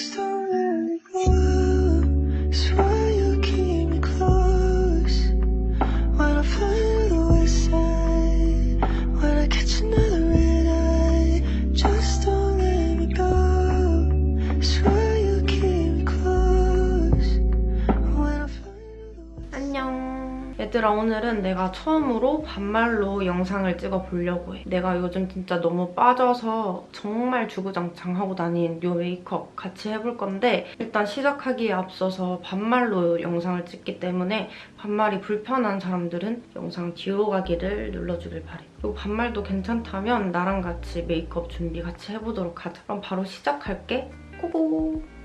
first. 오늘은 내가 처음으로 반말로 영상을 찍어보려고 해. 내가 요즘 진짜 너무 빠져서 정말 주구장창 하고 다닌 요 메이크업 같이 해볼 건데 일단 시작하기에 앞서서 반말로 영상을 찍기 때문에 반말이 불편한 사람들은 영상 뒤로 가기를 눌러주길 바래. 그리고 반말도 괜찮다면 나랑 같이 메이크업 준비 같이 해보도록 하자. 그럼 바로 시작할게. Go go!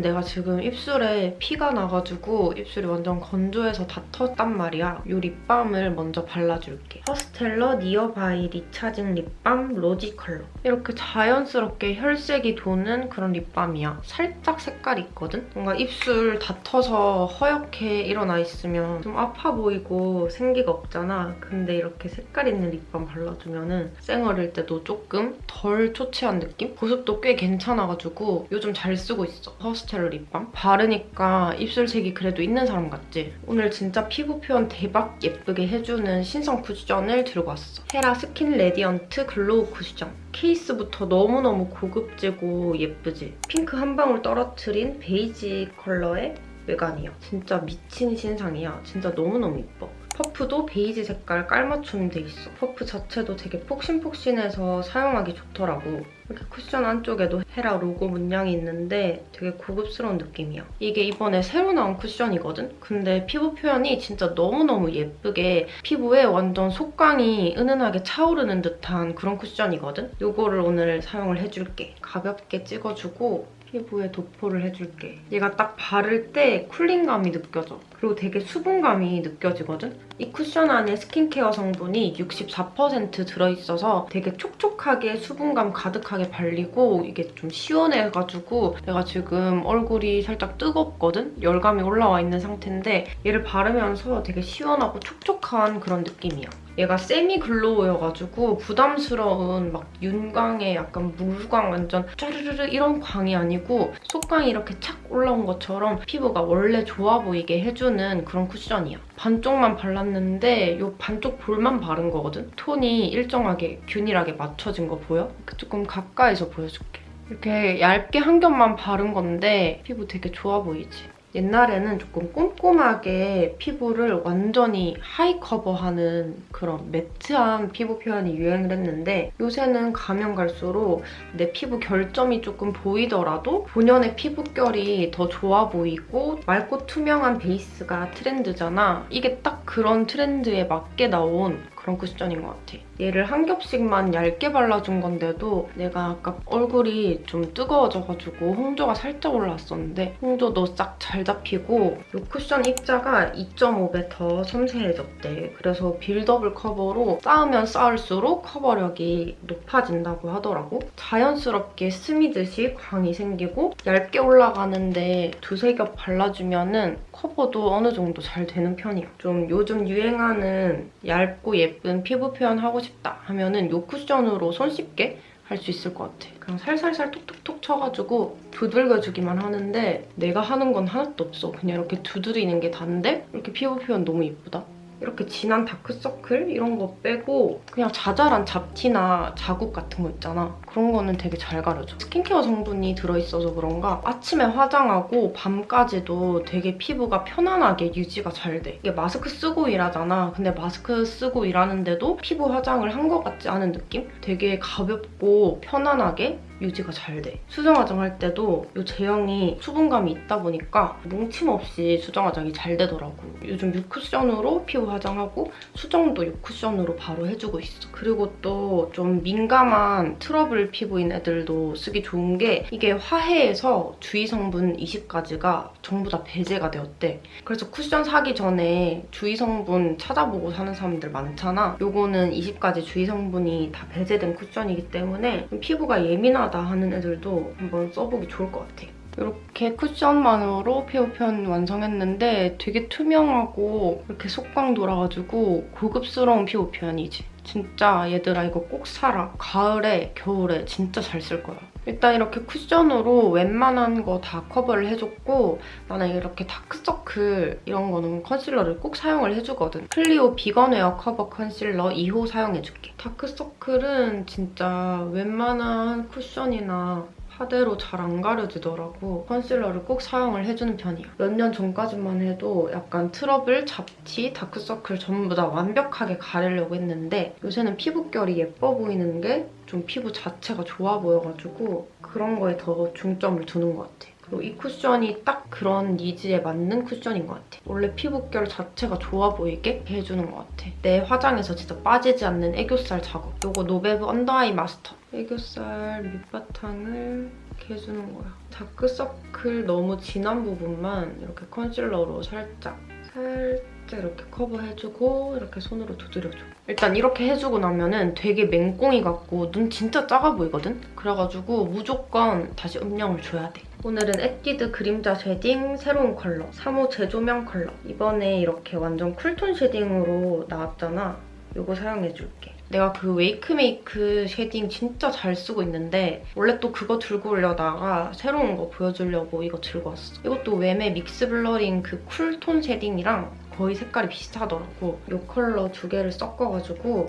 내가 지금 입술에 피가 나가지고 입술이 완전 건조해서 다 텄단 말이야. 이 립밤을 먼저 발라줄게. 퍼스텔러 Nearby Recharging 립밤 Rosy 컬러. 이렇게 자연스럽게 혈색이 도는 그런 립밤이야. 살짝 색깔이 있거든? 뭔가 입술 다 터서 허옇게 일어나 있으면 좀 아파 보이고 생기가 없잖아. 근데 이렇게 색깔 있는 립밤 발라주면 은 쌩얼일 때도 조금 덜 초췌한 느낌? 보습도 꽤 괜찮아가지고 요즘 잘 쓰고 있어. 텔러 립밤. 바르니까 입술색이 그래도 있는 사람 같지? 오늘 진짜 피부 표현 대박 예쁘게 해주는 신상 쿠션을 들고 왔어. 헤라 Skin Radiant Glow 쿠션. 케이스부터 너무너무 고급지고 예쁘지? 핑크 한 방울 떨어뜨린 베이지 컬러의 외관이야. 진짜 미친 신상이야. 진짜 너무너무 예뻐. 퍼프도 베이지 색깔 깔맞춤 돼 있어. 퍼프 자체도 되게 폭신폭신해서 사용하기 좋더라고. 이렇게 쿠션 안쪽에도 헤라 로고 문양이 있는데 되게 고급스러운 느낌이야. 이게 이번에 새로 나온 쿠션이거든? 근데 피부 표현이 진짜 너무너무 예쁘게 피부에 완전 속광이 은은하게 차오르는 듯한 그런 쿠션이거든? 이거를 오늘 사용을 해줄게. 가볍게 찍어주고 피부에 도포를 해줄게. 얘가 딱 바를 때 쿨링감이 느껴져. 그리고 되게 수분감이 느껴지거든? 이 쿠션 안에 스킨케어 성분이 64% 들어있어서 되게 촉촉하게 수분감 가득하게 발리고 이게 좀 시원해가지고 내가 지금 얼굴이 살짝 뜨겁거든? 열감이 올라와 있는 상태인데 얘를 바르면서 되게 시원하고 촉촉한 그런 느낌이야. 얘가 semi glow여가지고 부담스러운 막 윤광의 약간 물광 완전 짜르르르 이런 광이 아니고 속광이 이렇게 착 올라온 것처럼 피부가 원래 좋아 보이게 해주는 그런 쿠션이야. 반쪽만 발랐는데 이 반쪽 볼만 바른 거거든? 톤이 일정하게 균일하게 맞춰진 거 보여? 조금 가까이서 보여줄게. 이렇게 얇게 한 겹만 바른 건데 피부 되게 좋아 보이지? 옛날에는 조금 꼼꼼하게 피부를 완전히 high cover하는 그런 matte한 피부 표현이 유행을 했는데 요새는 가면 갈수록 내 피부 결점이 조금 보이더라도 본연의 피부결이 더 좋아 보이고 맑고 투명한 베이스가 트렌드잖아. 이게 딱 그런 트렌드에 맞게 나온 그런 쿠션인 것 같아. 얘를 한 겹씩만 얇게 발라준 건데도 내가 아까 얼굴이 좀 뜨거워져가지고 홍조가 살짝 올라왔었는데 홍조도 싹 잘 잡히고 이 쿠션 입자가 2.5배 더 섬세해졌대. 그래서 buildable cover로 쌓으면 쌓을수록 커버력이 높아진다고 하더라고. 자연스럽게 스미듯이 광이 생기고 얇게 올라가는데 두세 겹 발라주면 은 커버도 어느 정도 잘 되는 편이야. 좀 요즘 유행하는 얇고 예쁜 피부 표현 하고 싶다 하면은 이 쿠션으로 손쉽게 할 수 있을 것 같아. 그냥 살살살 톡톡톡 쳐가지고 두들겨주기만 하는데 내가 하는 건 하나도 없어. 그냥 이렇게 두드리는 게 다인데 이렇게 피부 표현 너무 예쁘다. 이렇게 진한 다크서클 이런 거 빼고 그냥 자잘한 잡티나 자국 같은 거 있잖아. 그런 거는 되게 잘 가려줘. 스킨케어 성분이 들어있어서 그런가 아침에 화장하고 밤까지도 되게 피부가 편안하게 유지가 잘 돼. 이게 마스크 쓰고 일하잖아. 근데 마스크 쓰고 일하는데도 피부 화장을 한 것 같지 않은 느낌? 되게 가볍고 편안하게 유지가 잘 돼. 수정 화장 할 때도 이 제형이 수분감이 있다 보니까 뭉침 없이 수정 화장이 잘 되더라고. 요즘 6쿠션으로 피부 화장하고 수정도 6쿠션으로 바로 해주고 있어. 그리고 또 좀 민감한 트러블 피부인 애들도 쓰기 좋은 게 이게 화해에서 주의 성분 20가지가 전부 다 배제가 되었대. 그래서 쿠션 사기 전에 주의 성분 찾아보고 사는 사람들 많잖아. 요거는 20가지 주의 성분이 다 배제된 쿠션이기 때문에 피부가 예민하다 하는 애들도 한번 써보기 좋을 것 같아. 이렇게 쿠션만으로 피부 표현 완성했는데 되게 투명하고 이렇게 속광 돌아가지고 고급스러운 피부 표현이지. 진짜 얘들아 이거 꼭 사라. 가을에 겨울에 진짜 잘 쓸 거야. 일단 이렇게 쿠션으로 웬만한 거 다 커버를 해줬고 나는 이렇게 다크서클 이런 거는 컨실러를 꼭 사용을 해주거든. 클리오 Vegan Wear Cover 컨실러 2호 사용해줄게. 다크서클은 진짜 웬만한 쿠션이나 파데로 잘 안 가려지더라고. 컨실러를 꼭 사용을 해주는 편이야. 몇 년 전까지만 해도 약간 트러블, 잡티, 다크서클 전부 다 완벽하게 가리려고 했는데 요새는 피부결이 예뻐 보이는 게 좀 피부 자체가 좋아 보여가지고 그런 거에 더 중점을 두는 것 같아. 그리고 이 쿠션이 딱 그런 니즈에 맞는 쿠션인 것 같아. 원래 피부결 자체가 좋아 보이게 해주는 것 같아. 내 화장에서 진짜 빠지지 않는 애교살 작업. 이거 노베브 언더아이 마스터. 애교살 밑바탕을 이렇게 해주는 거야. 다크서클 너무 진한 부분만 이렇게 컨실러로 살짝 살짝 이렇게 커버해주고 이렇게 손으로 두드려줘. 일단 이렇게 해주고 나면은 되게 맹꽁이 같고 눈 진짜 작아 보이거든? 그래가지고 무조건 다시 음영을 줘야 돼. 오늘은 에뛰드 그림자 쉐딩 새로운 컬러 3호 재조명 컬러 이번에 이렇게 완전 쿨톤 쉐딩으로 나왔잖아. 이거 사용해줄게. 내가 그 웨이크메이크 쉐딩 진짜 잘 쓰고 있는데 원래 또 그거 들고 오려다가 새로운 거 보여주려고 이거 들고 왔어. 이것도 웨메 믹스 블러링 그 쿨톤 쉐딩이랑 거의 색깔이 비슷하더라고. 이 컬러 두 개를 섞어가지고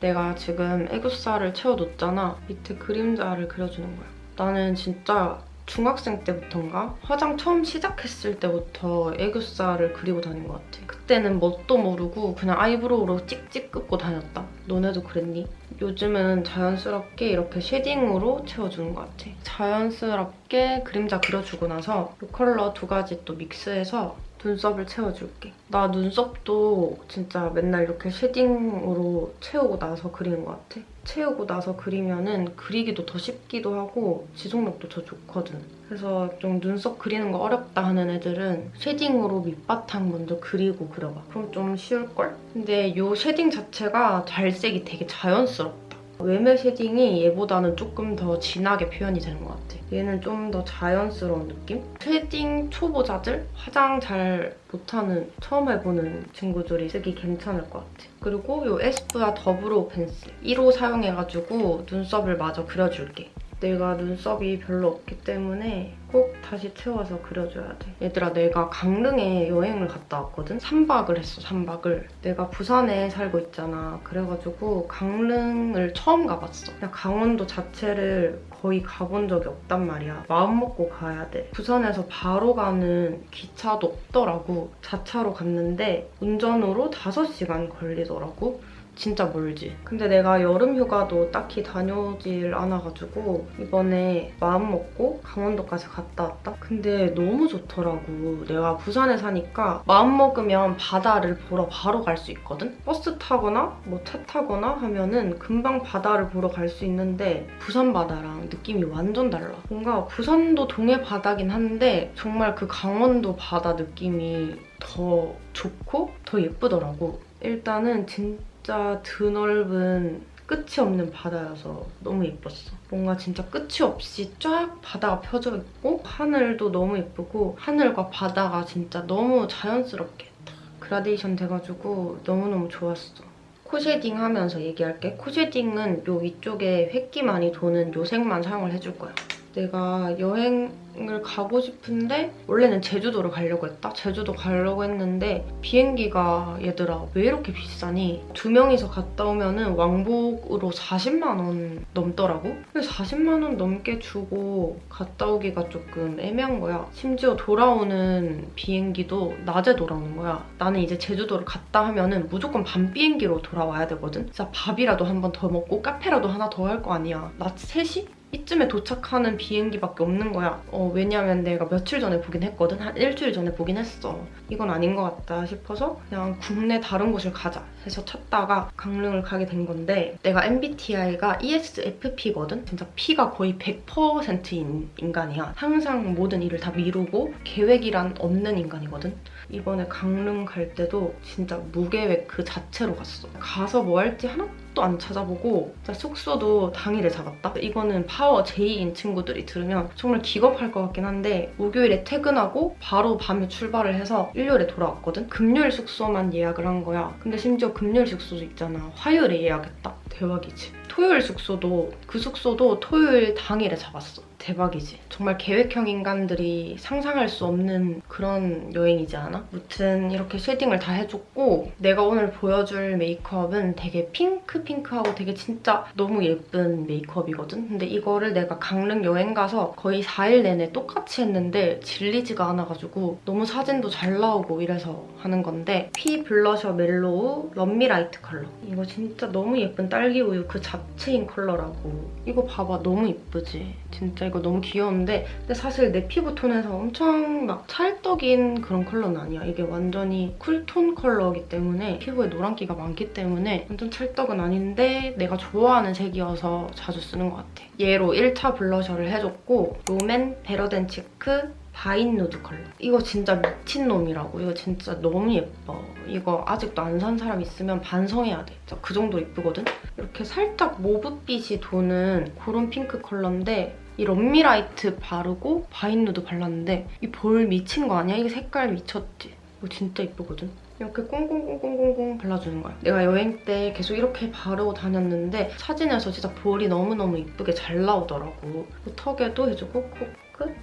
내가 지금 애교살을 채워뒀잖아. 밑에 그림자를 그려주는 거야. 나는 진짜 중학생 때부터인가? 화장 처음 시작했을 때부터 애교살을 그리고 다닌 것 같아. 그때는 뭣도 모르고 그냥 아이브로우로 찍찍 긋고 다녔다. 너네도 그랬니? 요즘은 자연스럽게 이렇게 쉐딩으로 채워주는 것 같아. 자연스럽게 그림자 그려주고 나서 이 컬러 두 가지 또 믹스해서 눈썹을 채워줄게. 나 눈썹도 진짜 맨날 이렇게 쉐딩으로 채우고 나서 그리는 것 같아. 채우고 나서 그리면은 그리기도 더 쉽기도 하고 지속력도 더 좋거든. 그래서 좀 눈썹 그리는 거 어렵다 하는 애들은 쉐딩으로 밑바탕 먼저 그리고 그려봐. 그럼 좀 쉬울걸? 근데 이 쉐딩 자체가 발색이 되게 자연스럽다. 웨메 쉐딩이 얘보다는 조금 더 진하게 표현이 되는 것 같아. 얘는 좀 더 자연스러운 느낌? 쉐딩 초보자들? 화장 잘 못하는, 처음 해보는 친구들이 쓰기 괜찮을 것 같아. 그리고 이 에스쁘아 더 브로우 펜슬 1호 사용해가지고 눈썹을 마저 그려줄게. 내가 눈썹이 별로 없기 때문에 꼭 다시 채워서 그려줘야 돼. 얘들아 내가 강릉에 여행을 갔다 왔거든? 3박을 했어 3박을. 내가 부산에 살고 있잖아. 그래가지고 강릉을 처음 가봤어. 그냥 강원도 자체를 거의 가본 적이 없단 말이야. 마음 먹고 가야 돼. 부산에서 바로 가는 기차도 없더라고. 자차로 갔는데 운전으로 5시간 걸리더라고. 진짜 멀지. 근데 내가 여름 휴가도 딱히 다녀오질 않아가지고 이번에 마음 먹고 강원도까지 갔다 왔다? 근데 너무 좋더라고. 내가 부산에 사니까 마음 먹으면 바다를 보러 바로 갈 수 있거든? 버스 타거나 뭐 차 타거나 하면은 금방 바다를 보러 갈 수 있는데 부산 바다랑 느낌이 완전 달라. 뭔가 부산도 동해 바다긴 한데 정말 그 강원도 바다 느낌이 더 좋고 더 예쁘더라고. 일단은 진짜 진짜 드넓은 끝이 없는 바다여서 너무 예뻤어. 뭔가 진짜 끝이 없이 쫙 바다가 펴져 있고 하늘도 너무 예쁘고 하늘과 바다가 진짜 너무 자연스럽게 딱 그라데이션 돼가지고 너무너무 좋았어. 코 쉐딩 하면서 얘기할게. 코 쉐딩은 요 위쪽에 회끼 많이 도는 요 색만 사용을 해줄 거야. 내가 여행을 가고 싶은데 원래는 제주도를 가려고 했다? 제주도 가려고 했는데 비행기가 얘들아 왜 이렇게 비싸니? 두 명이서 갔다 오면은 왕복으로 40만 원 넘더라고? 그래서 40만 원 넘게 주고 갔다 오기가 조금 애매한 거야. 심지어 돌아오는 비행기도 낮에 돌아오는 거야. 나는 이제 제주도를 갔다 하면 은 무조건 밤 비행기로 돌아와야 되거든? 진짜 밥이라도 한 번 더 먹고 카페라도 하나 더 할 거 아니야. 낮 3시? 이쯤에 도착하는 비행기밖에 없는 거야. 어, 왜냐면 내가 며칠 전에 보긴 했거든. 한 일주일 전에 보긴 했어. 이건 아닌 것 같다 싶어서 그냥 국내 다른 곳을 가자 해서 찾다가 강릉을 가게 된 건데 내가 MBTI가 ESFP거든? 진짜 P가 거의 100%인 인간이야. 항상 모든 일을 다 미루고 계획이란 없는 인간이거든? 이번에 강릉 갈 때도 진짜 무계획 그 자체로 갔어. 가서 뭐 할지 하나도 안 찾아보고 숙소도 당일에 잡았다. 이거는 파워 J인 친구들이 들으면 정말 기겁할 것 같긴 한데 목요일에 퇴근하고 바로 밤에 출발을 해서 일요일에 돌아왔거든? 금요일 숙소만 예약을 한 거야. 근데 심지어 금요일 숙소도 있잖아. 화요일에 예약했다. 대박이지. 토요일 숙소도 그 숙소도 토요일 당일에 잡았어. 대박이지. 정말 계획형 인간들이 상상할 수 없는 그런 여행이지 않아? 무튼 이렇게 쉐딩을 다 해줬고 내가 오늘 보여줄 메이크업은 되게 핑크핑크하고 되게 진짜 너무 예쁜 메이크업이거든? 근데 이거를 내가 강릉 여행 가서 거의 4일 내내 똑같이 했는데 질리지가 않아가지고 너무 사진도 잘 나오고 이래서 하는 건데 퓌 블러셔 멜로우 럼미라이트 컬러. 이거 진짜 너무 예쁜 딸기 우유 그 자체인 컬러라고. 이거 봐봐 너무 예쁘지? 진짜 이거 너무 귀여운데 근데 사실 내 피부 톤에서 엄청 막 찰떡인 그런 컬러는 아니야. 이게 완전히 쿨톤 컬러이기 때문에 피부에 노란기가 많기 때문에 완전 찰떡은 아닌데 내가 좋아하는 색이어서 자주 쓰는 것 같아. 얘로 1차 블러셔를 해줬고 롬앤 베러 댄 치크 바인 누드 컬러. 이거 진짜 미친놈이라고. 이거 진짜 너무 예뻐. 이거 아직도 안 산 사람 있으면 반성해야 돼. 진짜 그 정도 예쁘거든? 이렇게 살짝 모브빛이 도는 그런 핑크 컬러인데 이 럼미라이트 바르고 바인 누드 발랐는데 이 볼 미친 거 아니야? 이게 색깔 미쳤지? 이거 진짜 예쁘거든? 이렇게 꽁꽁꽁꽁꽁꽁 발라주는 거야. 내가 여행 때 계속 이렇게 바르고 다녔는데 사진에서 진짜 볼이 너무너무 예쁘게 잘 나오더라고. 턱에도 해주고 코끝,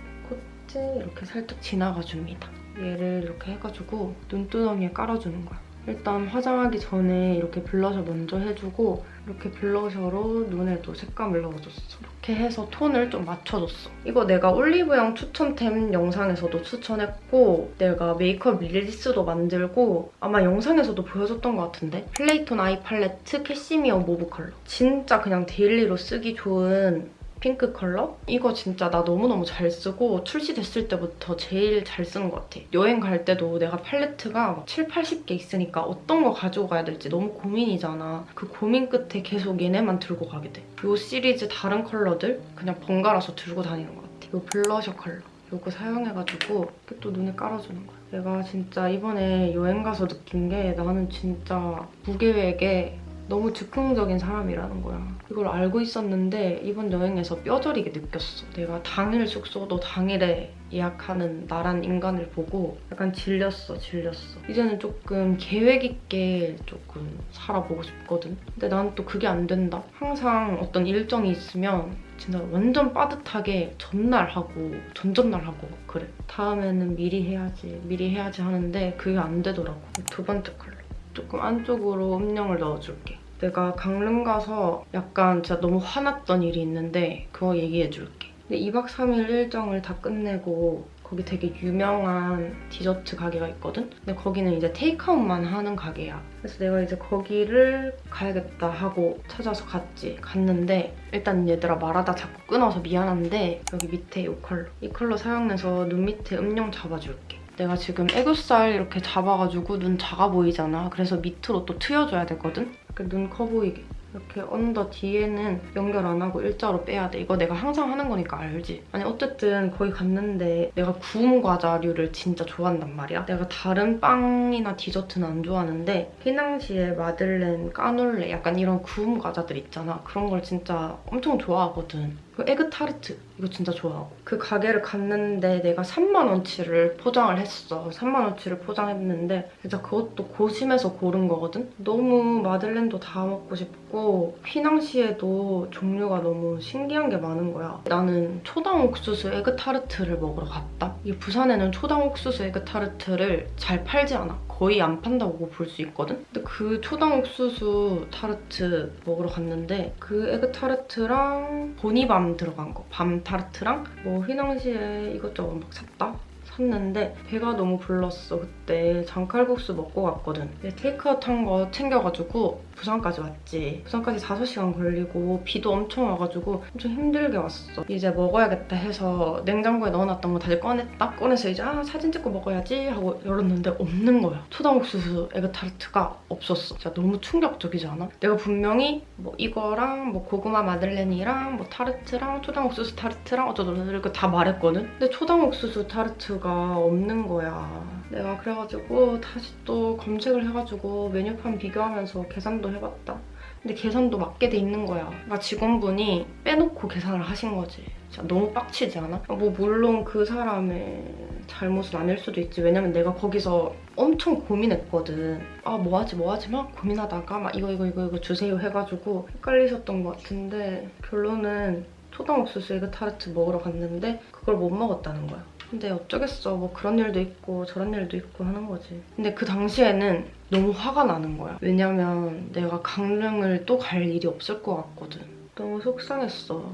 콧대 이렇게 살짝 지나가줍니다. 얘를 이렇게 해가지고 눈두덩이에 깔아주는 거야. 일단 화장하기 전에 이렇게 블러셔 먼저 해주고 이렇게 블러셔로 눈에도 색감을 넣어줬어. 이렇게 해서 톤을 좀 맞춰줬어. 이거 내가 올리브영 추천템 영상에서도 추천했고 내가 메이크업 릴스도 만들고 아마 영상에서도 보여줬던 것 같은데 플레이톤 아이 팔레트 캐시미어 모브 컬러. 진짜 그냥 데일리로 쓰기 좋은 핑크 컬러? 이거 진짜 나 너무너무 잘 쓰고 출시됐을 때부터 제일 잘 쓰는 것 같아. 여행 갈 때도 내가 팔레트가 막 7, 80개 있으니까 어떤 거 가지고 가야 될지 너무 고민이잖아. 그 고민 끝에 계속 얘네만 들고 가게 돼. 이 시리즈 다른 컬러들 그냥 번갈아서 들고 다니는 것 같아. 이 블러셔 컬러. 이거 사용해가지고 이렇게 또 눈에 깔아주는 거야. 내가 진짜 이번에 여행 가서 느낀 게 나는 진짜 무계획에 너무 즉흥적인 사람이라는 거야. 이걸 알고 있었는데 이번 여행에서 뼈저리게 느꼈어. 내가 당일 숙소도 당일에 예약하는 나란 인간을 보고 약간 질렸어, 질렸어. 이제는 조금 계획 있게 조금 살아보고 싶거든. 근데 난 또 그게 안 된다. 항상 어떤 일정이 있으면 진짜 완전 빠듯하게 전날 하고 전전날 하고 막 그래. 다음에는 미리 해야지, 미리 해야지 하는데 그게 안 되더라고. 두 번째 컬러. 조금 안쪽으로 음영을 넣어줄게. 내가 강릉 가서 약간 진짜 너무 화났던 일이 있는데 그거 얘기해줄게. 근데 2박 3일 일정을 다 끝내고 거기 되게 유명한 디저트 가게가 있거든? 근데 거기는 이제 테이크아웃만 하는 가게야. 그래서 내가 이제 거기를 가야겠다 하고 찾아서 갔지. 갔는데 일단 얘들아 말하다 자꾸 끊어서 미안한데 여기 밑에 이 컬러. 이 컬러 사용해서 눈 밑에 음영 잡아줄게. 내가 지금 애교살 이렇게 잡아가지고 눈 작아 보이잖아. 그래서 밑으로 또 트여줘야 되거든? 이렇게 눈 커 보이게. 이렇게 언더 뒤에는 연결 안 하고 일자로 빼야 돼. 이거 내가 항상 하는 거니까 알지? 아니 어쨌든 거기 갔는데 내가 구운 과자류를 진짜 좋아한단 말이야. 내가 다른 빵이나 디저트는 안 좋아하는데 휘낭시에 마들렌, 까놀레 약간 이런 구운 과자들 있잖아. 그런 걸 진짜 엄청 좋아하거든. 그 에그 타르트 이거 진짜 좋아하고. 그 가게를 갔는데 내가 3만 원치를 포장을 했어. 3만 원치를 포장했는데 진짜 그것도 고심해서 고른 거거든? 너무 마들렌도 다 먹고 싶고 휘낭시에도 종류가 너무 신기한 게 많은 거야. 나는 초당 옥수수 에그 타르트를 먹으러 갔다. 이게 부산에는 초당 옥수수 에그 타르트를 잘 팔지 않아 거의 안 판다고 볼 수 있거든? 근데 그 초당 옥수수 타르트 먹으러 갔는데 그 에그 타르트랑 보늬밤 들어간 거, 밤 타르트랑? 뭐 휘낭시에 이것저것 막 샀다. 샀는데 배가 너무 불렀어 그때. 장칼국수 먹고 갔거든. 테이크아웃 한 거 챙겨가지고 부산까지 왔지. 부산까지 5시간 걸리고 비도 엄청 와가지고 엄청 힘들게 왔어. 이제 먹어야겠다 해서 냉장고에 넣어놨던 거 다시 꺼냈다? 꺼내서 이제 아 사진 찍고 먹어야지 하고 열었는데 없는 거야. 초당옥수수 에그타르트가 없었어. 진짜 너무 충격적이지 않아? 내가 분명히 뭐 이거랑 뭐 고구마 마들렌이랑 뭐 타르트랑 초당옥수수 타르트랑 어쩌고저쩌고 이렇게 다 말했거든? 근데 초당옥수수 타르트 가 없는 거야. 내가 그래가지고 다시 또 검색을 해가지고 메뉴판 비교하면서 계산 도 해봤다. 근데 계산도 맞게 돼 있는 거야. 그러니까 직원분이 빼놓고 계산을 하신 거지. 진짜 너무 빡치지 않아? 뭐 물론 그 사람의 잘못은 아닐 수도 있지. 왜냐면 내가 거기서 엄청 고민했거든. 아 뭐 하지 뭐 하지 막 고민하다가 막 이거 이거 이거 이거 주세요 해가지고 헷갈리셨던 것 같은데 결론은 초당 옥수수 에그 타르트 먹으러 갔는데 그걸 못 먹었다는 거야. 근데 어쩌겠어. 뭐 그런 일도 있고 저런 일도 있고 하는 거지. 근데 그 당시에는 너무 화가 나는 거야. 왜냐면 내가 강릉을 또 갈 일이 없을 것 같거든. 너무 속상했어.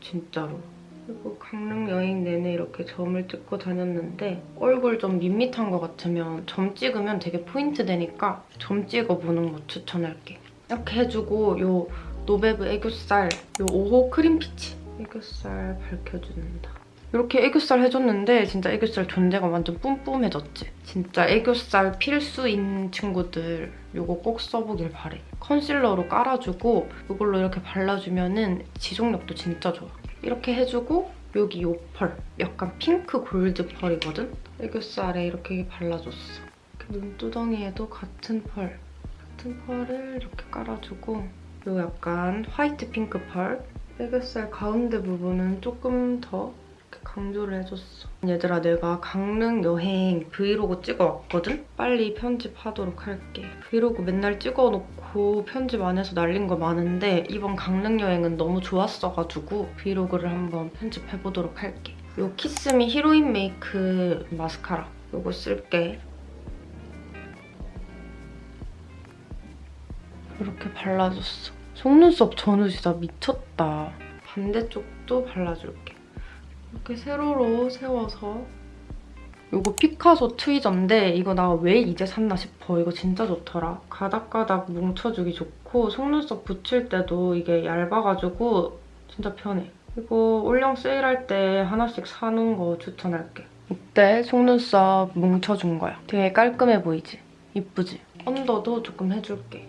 진짜로. 그리고 강릉 여행 내내 이렇게 점을 찍고 다녔는데 얼굴 좀 밋밋한 것 같으면 점 찍으면 되게 포인트 되니까 점 찍어보는 거 추천할게. 이렇게 해주고 요 노베브 애교살 요 5호 크림피치 애교살 밝혀준다. 이렇게 애교살 해줬는데 진짜 애교살 존재가 완전 뿜뿜해졌지. 진짜 애교살 필수인 친구들 이거 꼭 써보길 바래. 컨실러로 깔아주고 이걸로 이렇게 발라주면 은 지속력도 진짜 좋아. 이렇게 해주고 여기 요 펄. 약간 핑크 골드 펄이거든? 애교살에 이렇게 발라줬어. 이렇게 눈두덩이에도 같은 펄. 같은 펄을 이렇게 깔아주고 요 약간 화이트 핑크 펄. 애교살 가운데 부분은 조금 더 강조를 해줬어. 얘들아 내가 강릉 여행 브이로그 찍어왔거든? 빨리 편집하도록 할게. 브이로그 맨날 찍어놓고 편집 안 해서 날린 거 많은데 이번 강릉 여행은 너무 좋았어가지고 브이로그를 한번 편집해보도록 할게. 요 키스미 히로인 메이크 마스카라 요거 쓸게. 이렇게 발라줬어. 속눈썹 전후 진짜 미쳤다. 반대쪽도 발라줄게. 이렇게 세로로 세워서 이거 피카소 트위저인데 이거 나 왜 이제 샀나 싶어. 이거 진짜 좋더라. 가닥가닥 뭉쳐주기 좋고 속눈썹 붙일 때도 이게 얇아가지고 진짜 편해. 이거 올영 세일할 때 하나씩 사는 거 추천할게. 이때 속눈썹 뭉쳐준 거야. 되게 깔끔해 보이지? 이쁘지? 언더도 조금 해줄게.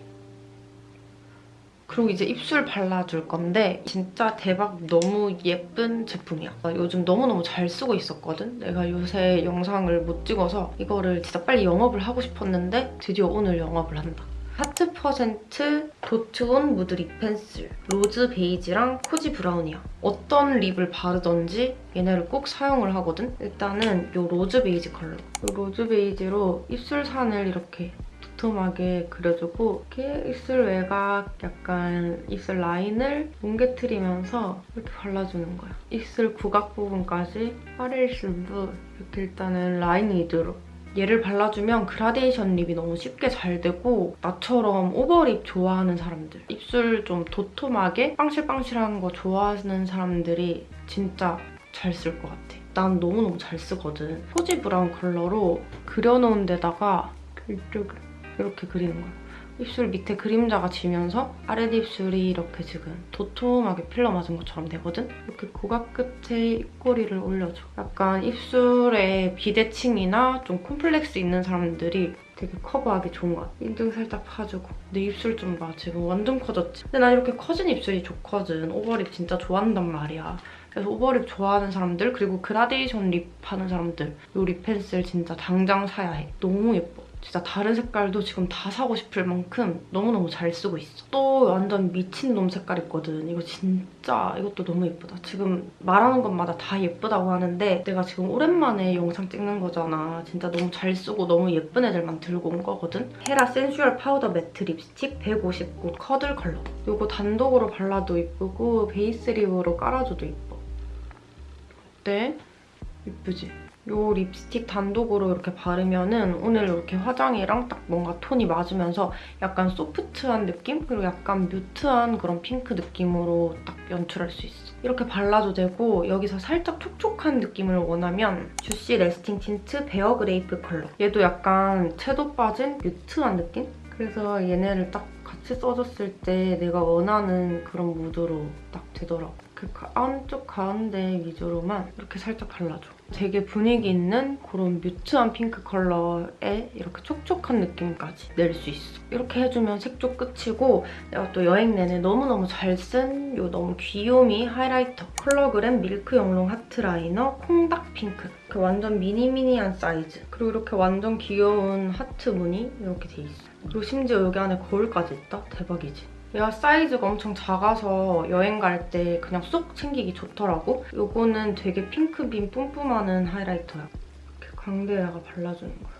그리고 이제 입술 발라줄 건데 진짜 대박 너무 예쁜 제품이야. 나 요즘 너무너무 잘 쓰고 있었거든? 내가 요새 영상을 못 찍어서 이거를 진짜 빨리 영업을 하고 싶었는데 드디어 오늘 영업을 한다. 하트 퍼센트 도트온 무드 립 펜슬 로즈 베이지랑 코지 브라운이야. 어떤 립을 바르던지 얘네를 꼭 사용을 하거든? 일단은 이 로즈 베이지 컬러. 이 로즈 베이지로 입술 산을 이렇게 두툼하게 그려주고 이렇게 입술 외곽 약간 입술 라인을 뭉개트리면서 이렇게 발라주는 거야. 입술 구각 부분까지 아랫입술도 이렇게 일단은 라인 위주로 얘를 발라주면 그라데이션 립이 너무 쉽게 잘 되고 나처럼 오버립 좋아하는 사람들 입술 좀 도톰하게 빵실빵실한 거 좋아하는 사람들이 진짜 잘 쓸 것 같아. 난 너무너무 잘 쓰거든. 코지 브라운 컬러로 그려놓은 데다가 이쪽에 이렇게 그리는 거야. 입술 밑에 그림자가 지면서 아랫입술이 이렇게 지금 도톰하게 필러 맞은 것처럼 되거든? 이렇게 구각 끝에 입꼬리를 올려줘. 약간 입술에 비대칭이나 좀 콤플렉스 있는 사람들이 되게 커버하기 좋은 것 같아. 인중 살짝 파주고. 내 입술 좀 봐. 지금 완전 커졌지? 근데 난 이렇게 커진 입술이 좋거든. 오버립 진짜 좋아한단 말이야. 그래서 오버립 좋아하는 사람들 그리고 그라데이션 립 하는 사람들 이 립 펜슬 진짜 당장 사야 해. 너무 예뻐. 진짜 다른 색깔도 지금 다 사고 싶을 만큼 너무너무 잘 쓰고 있어. 또 완전 미친놈 색깔 있거든. 이거 진짜 이것도 너무 예쁘다. 지금 말하는 것마다 다 예쁘다고 하는데 내가 지금 오랜만에 영상 찍는 거잖아. 진짜 너무 잘 쓰고 너무 예쁜 애들만 들고 온 거거든. 헤라 센슈얼 파우더 매트 립스틱 159 커들 컬러. 이거 단독으로 발라도 예쁘고 베이스 립으로 깔아줘도 예뻐. 어때? 예쁘지? 이 립스틱 단독으로 이렇게 바르면 은 오늘 이렇게 화장이랑 딱 뭔가 톤이 맞으면서 약간 소프트한 느낌? 그리고 약간 뮤트한 그런 핑크 느낌으로 딱 연출할 수 있어. 이렇게 발라도 되고 여기서 살짝 촉촉한 느낌을 원하면 주시 래스팅 틴트 베어 그레이프 컬러. 얘도 약간 채도 빠진 뮤트한 느낌? 그래서 얘네를 딱 같이 써줬을 때 내가 원하는 그런 무드로 딱 되더라고. 그 안쪽 가운데 위주로만 이렇게 살짝 발라줘. 되게 분위기 있는 그런 mute한 핑크 컬러에 이렇게 촉촉한 느낌까지 낼 수 있어. 이렇게 해주면 색조 끝이고 내가 또 여행 내내 너무너무 잘 쓴 이 너무 귀요미 하이라이터 컬러그램 밀크 영롱 하트 라이너 콩닥 핑크 그 완전 미니미니한 사이즈 그리고 이렇게 완전 귀여운 하트 무늬 이렇게 돼 있어. 그리고 심지어 여기 안에 거울까지 있다? 대박이지? 얘가 사이즈가 엄청 작아서 여행 갈 때 그냥 쏙 챙기기 좋더라고. 이거는 되게 핑크빔 뿜뿜하는 하이라이터야. 이렇게 광대에다가 발라주는 거야.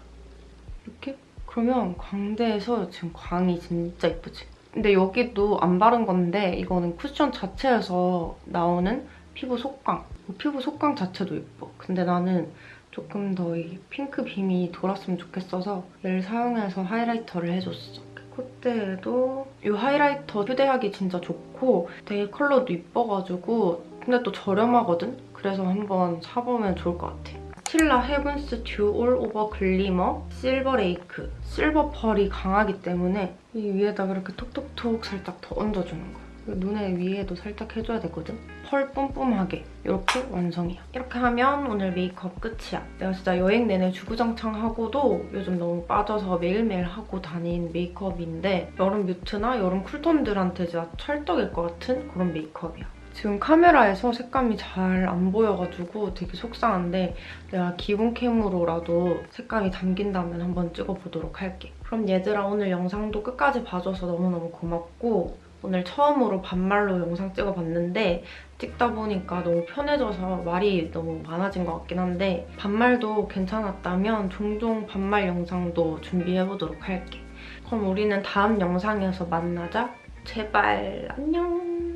이렇게? 그러면 광대에서 지금 광이 진짜 예쁘지? 근데 여기도 안 바른 건데 이거는 쿠션 자체에서 나오는 피부 속광. 이 피부 속광 자체도 예뻐. 근데 나는 조금 더 이 핑크 빔이 돌았으면 좋겠어서 얘를 사용해서 하이라이터를 해줬어. 콧대에도 이 하이라이터 휴대하기 진짜 좋고 되게 컬러도 이뻐가지고 근데 또 저렴하거든? 그래서 한번 사보면 좋을 것 같아. 스틸라 Heaven's Dew All Over Glimmer Silverlake 실버 펄이 강하기 때문에 이 위에다가 이렇게 톡톡톡 살짝 더 얹어주는. 그리고 눈에 위에도 살짝 해줘야 되거든? 펄 뿜뿜하게 이렇게 완성이야. 이렇게 하면 오늘 메이크업 끝이야. 내가 진짜 여행 내내 주구장창 하고도 요즘 너무 빠져서 매일매일 하고 다닌 메이크업인데 여름 mute나 여름 cool tone들한테 진짜 찰떡일 것 같은 그런 메이크업이야. 지금 카메라에서 색감이 잘 안 보여가지고 되게 속상한데 내가 기본 캠으로라도 색감이 담긴다면 한번 찍어보도록 할게. 그럼 얘들아 오늘 영상도 끝까지 봐줘서 너무너무 고맙고 오늘 처음으로 반말로 영상 찍어봤는데 찍다 보니까 너무 편해져서 말이 너무 많아진 것 같긴 한데 반말도 괜찮았다면 종종 반말 영상도 준비해보도록 할게. 그럼 우리는 다음 영상에서 만나자. 제발 안녕.